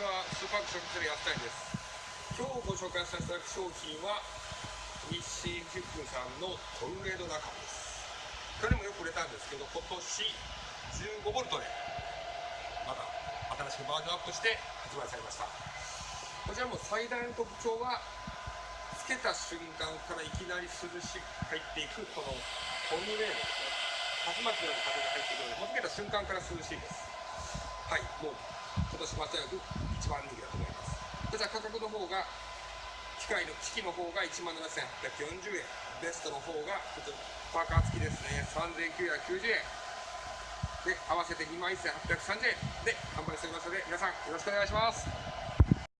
ちはスーパークショップセレ安谷です。今日ご紹介させていただく商品は日清フックさんのトルネード仲間です。去年もよく売れたんですけど今年 15V でまた新しくバージョンアップして発売されました。こちらも最大の特徴はつけた瞬間からいきなり涼しく入っていくこのトルネードですね。竜巻のような風が入ってくるのでもうつけた瞬間から涼しいです。はいもう今年間違いなく番人気だと思います。こちら価格の方が機械の機器の方が1万7840円。ベストの方がこちらパーカー付きですね。3990円。で合わせて2万1830円。で販売しておりますので皆さんよろしくお願いします。